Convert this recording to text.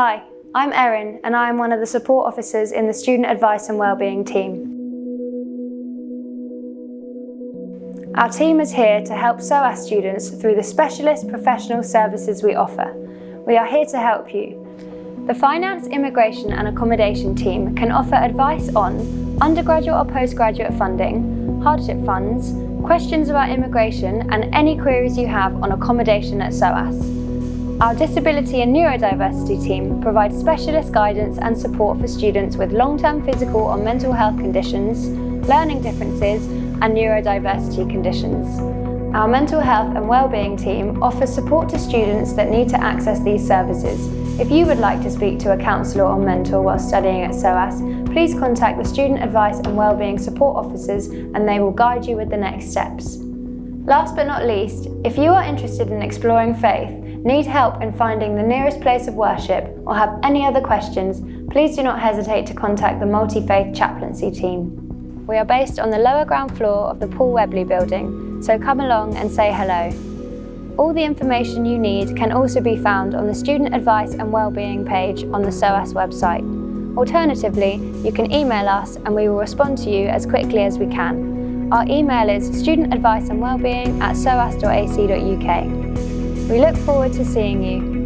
Hi, I'm Erin and I am one of the support officers in the Student Advice and Wellbeing team. Our team is here to help SOAS students through the specialist professional services we offer. We are here to help you. The Finance, Immigration and Accommodation team can offer advice on undergraduate or postgraduate funding, hardship funds, questions about immigration and any queries you have on accommodation at SOAS. Our Disability and Neurodiversity team provides specialist guidance and support for students with long-term physical or mental health conditions, learning differences and neurodiversity conditions. Our Mental Health and Wellbeing team offers support to students that need to access these services. If you would like to speak to a counsellor or mentor while studying at SOAS, please contact the Student Advice and Wellbeing Support Officers and they will guide you with the next steps. Last but not least, if you are interested in exploring faith, need help in finding the nearest place of worship, or have any other questions, please do not hesitate to contact the Multi-Faith Chaplaincy team. We are based on the lower ground floor of the Paul Webley building, so come along and say hello. All the information you need can also be found on the Student Advice and Wellbeing page on the SOAS website. Alternatively, you can email us and we will respond to you as quickly as we can. Our email is studentadviceandwellbeing at soas.ac.uk. We look forward to seeing you.